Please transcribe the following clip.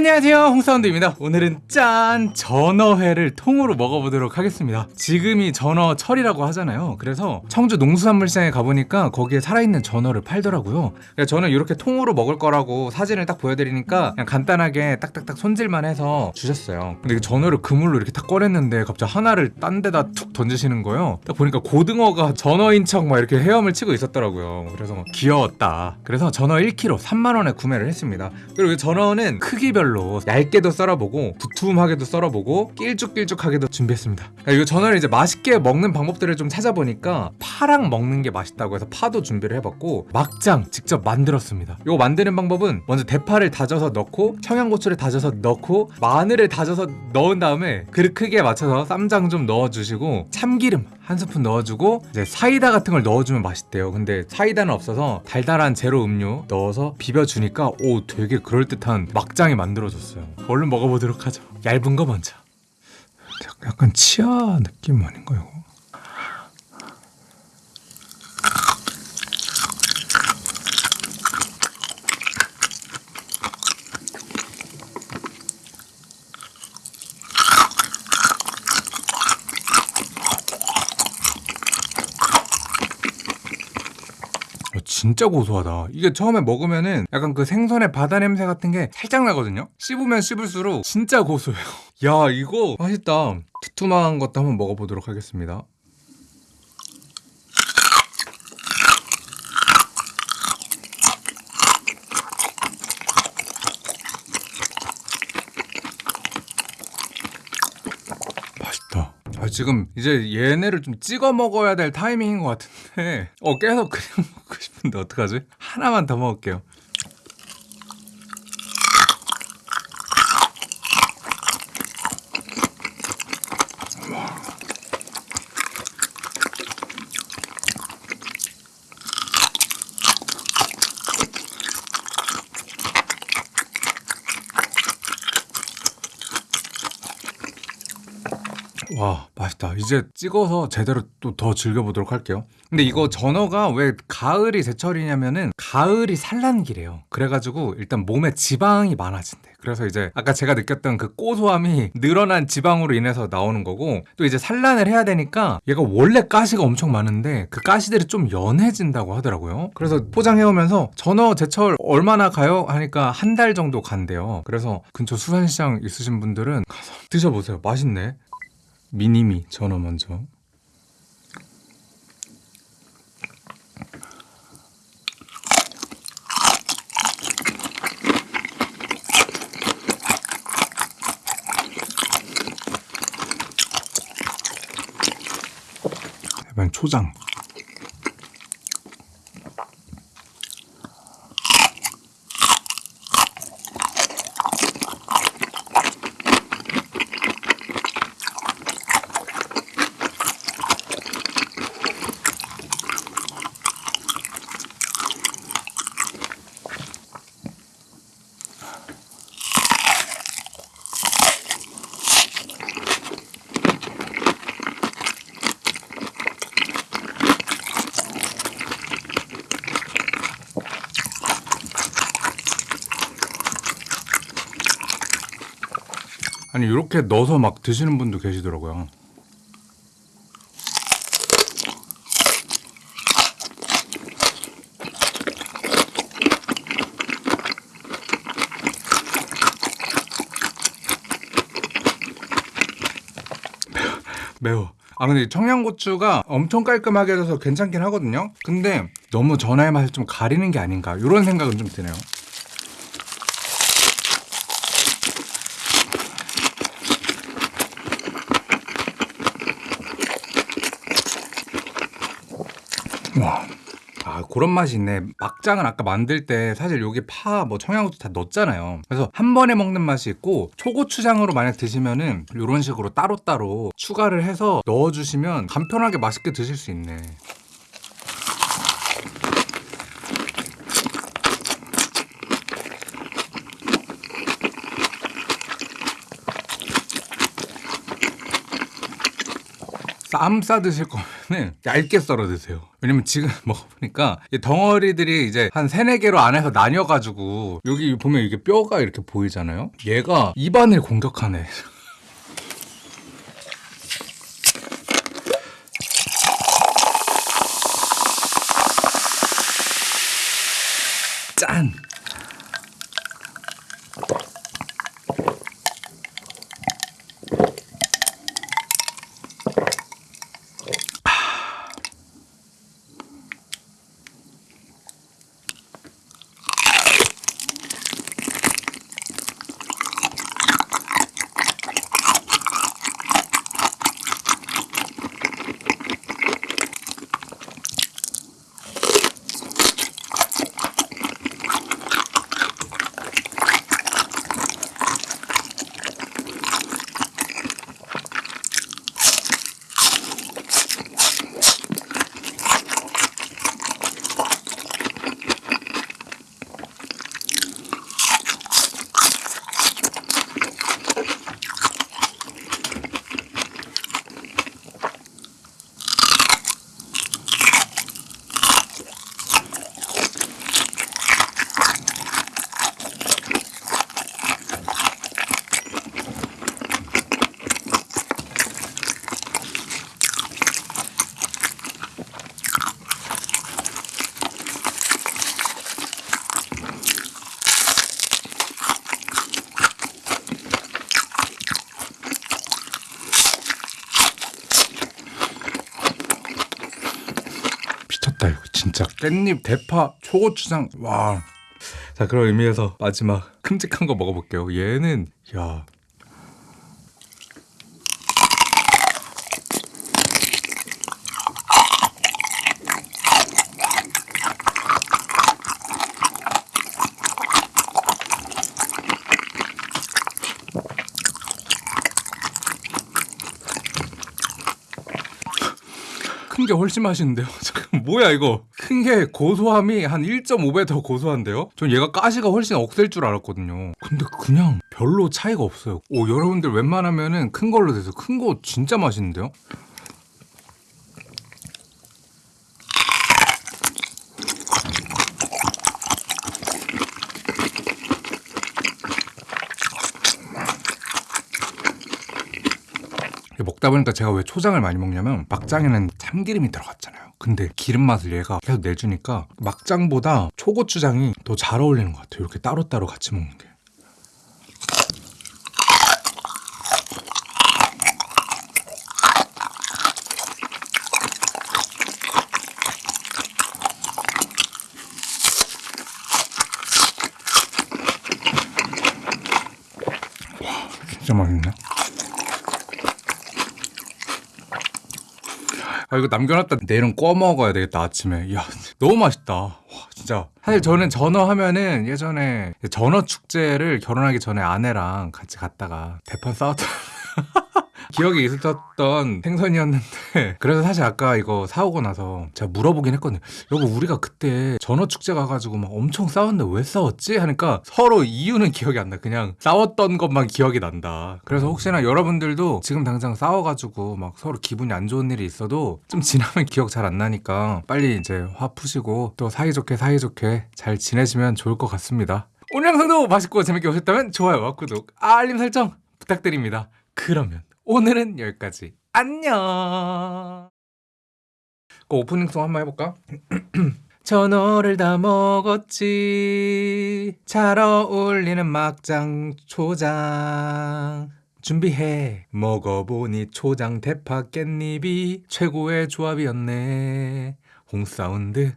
안녕하세요. 홍사운드입니다. 오늘은 짠 전어회를 통으로 먹어보도록 하겠습니다. 지금이 전어철이라고 하잖아요. 그래서 청주 농수산물시장에 가보니까 거기에 살아있는 전어를 팔더라고요. 그래서 저는 이렇게 통으로 먹을 거라고 사진을 딱 보여드리니까 그냥 간단하게 딱딱딱 손질만 해서 주셨어요. 근데 그 전어를 그물로 이렇게 딱 꺼냈는데 갑자기 하나를 딴 데다 툭 던지시는 거예요. 딱 보니까 고등어가 전어인 척 막 이렇게 헤엄을 치고 있었더라고요. 그래서 막 귀여웠다. 그래서 전어 1kg 3만원에 구매를 했습니다. 그리고 이 전어는 크기별로 얇게도 썰어보고 두툼하게도 썰어보고 길쭉길쭉하게도 준비했습니다. 그러니까 이거 전어를 이제 맛있게 먹는 방법들을 좀 찾아보니까 파랑 먹는 게 맛있다고 해서 파도 준비를 해봤고 막장 직접 만들었습니다. 이거 만드는 방법은 먼저 대파를 다져서 넣고 청양고추를 다져서 넣고 마늘을 다져서 넣은 다음에 그릇 크기에 맞춰서 쌈장 좀 넣어주시고 참기름 한 스푼 넣어주고 이제 사이다 같은 걸 넣어주면 맛있대요. 근데 사이다는 없어서 달달한 제로 음료 넣어서 비벼주니까 오 되게 그럴듯한 막장이 만들어 졌어요. 얼른 먹어보도록 하죠. 얇은 거 먼저. 약간 치아 느낌 아닌가요? 어, 진짜 고소하다. 이게 처음에 먹으면은 약간 그 생선의 바다 냄새 같은 게 살짝 나거든요? 씹으면 씹을수록 진짜 고소해요. 야, 이거 맛있다. 두툼한 것도 한번 먹어보도록 하겠습니다. 아, 지금 이제 얘네를 좀 찍어 먹어야 될 타이밍인 것 같은데, 어, 계속 그냥 먹고 싶 은데 어떡하지? 하나만 더 먹을게요. 와 맛있다. 이제 찍어서 제대로 또 더 즐겨보도록 할게요. 근데 이거 전어가 왜 가을이 제철이냐면은 가을이 산란기래요. 그래가지고 일단 몸에 지방이 많아진대. 그래서 이제 아까 제가 느꼈던 그 고소함이 늘어난 지방으로 인해서 나오는 거고 또 이제 산란을 해야 되니까 얘가 원래 가시가 엄청 많은데 그 가시들이 좀 연해진다고 하더라고요. 그래서 포장해오면서 전어 제철 얼마나 가요? 하니까 한 달 정도 간대요. 그래서 근처 수산시장 있으신 분들은 가서 드셔보세요. 맛있네 미니미 전어 먼저. 이번 초장 아니 이렇게 넣어서 막 드시는 분도 계시더라고요. 매워. 아 근데 청양고추가 엄청 깔끔하게 해서 괜찮긴 하거든요. 근데 너무 전화의 맛을 좀 가리는 게 아닌가 이런 생각은 좀 드네요. 와. 아 그런 맛이 있네. 막장은 아까 만들 때 사실 여기 파 뭐 청양고추 다 넣었잖아요. 그래서 한 번에 먹는 맛이 있고 초고추장으로 만약 드시면은 이런 식으로 따로따로 추가를 해서 넣어주시면 간편하게 맛있게 드실 수 있네. 쌈 싸 드실 거면 거는 얇게 썰어 드세요. 왜냐면 지금 먹어보니까 이 덩어리들이 이제 한 세네 개로 안에서 나뉘어가지고 여기 보면 이게 뼈가 이렇게 보이잖아요. 얘가 입안을 공격하네. 짠! 미쳤다 이거 진짜 깻잎 대파 초고추장 와. 자 그런 의미에서 마지막 큼직한 거 먹어볼게요. 얘는 야 큰 게 훨씬 맛있는데요. 뭐야 이거? 큰 게 고소함이 한 1.5배 더 고소한데요? 전 얘가 가시가 훨씬 억셀 줄 알았거든요. 근데 그냥 별로 차이가 없어요. 오 여러분들 웬만하면은 큰 걸로 돼서 큰 거 진짜 맛있는데요? 먹다 보니까 제가 왜 초장을 많이 먹냐면 막장에는 참기름이 들어갔잖아요. 근데 기름 맛을 얘가 계속 내주니까 막장보다 초고추장이 더 잘 어울리는 것 같아요. 이렇게 따로따로 같이 먹는 게. 와, 진짜 맛있네. 아 이거 남겨놨다. 내일은 꺼 먹어야 되겠다 아침에. 야 너무 맛있다. 와 진짜. 사실 저는 전어 하면은 예전에 전어 축제를 결혼하기 전에 아내랑 같이 갔다가 대판 싸웠던 기억에 있었던 생선이었는데 그래서 사실 아까 이거 사오고 나서 제가 물어보긴 했거든요. 여보 우리가 그때 전어 축제 가가지고 막 엄청 싸웠는데 왜 싸웠지? 하니까 서로 이유는 기억이 안 나. 그냥 싸웠던 것만 기억이 난다. 그래서 혹시나 여러분들도 지금 당장 싸워가지고 막 서로 기분이 안 좋은 일이 있어도 좀 지나면 기억 잘 안 나니까 빨리 이제 화 푸시고 또 사이좋게 사이좋게 잘 지내시면 좋을 것 같습니다. 오늘 영상도 맛있고 재밌게 보셨다면 좋아요와 구독 알림 설정 부탁드립니다. 그러면 오늘은 여기까지. 안녕. 그 오프닝 송 한번 해볼까? 전어를 다 먹었지. 잘 어울리는 막장 초장. 준비해. 먹어보니 초장 대파 깻잎이 최고의 조합이었네. 홍사운드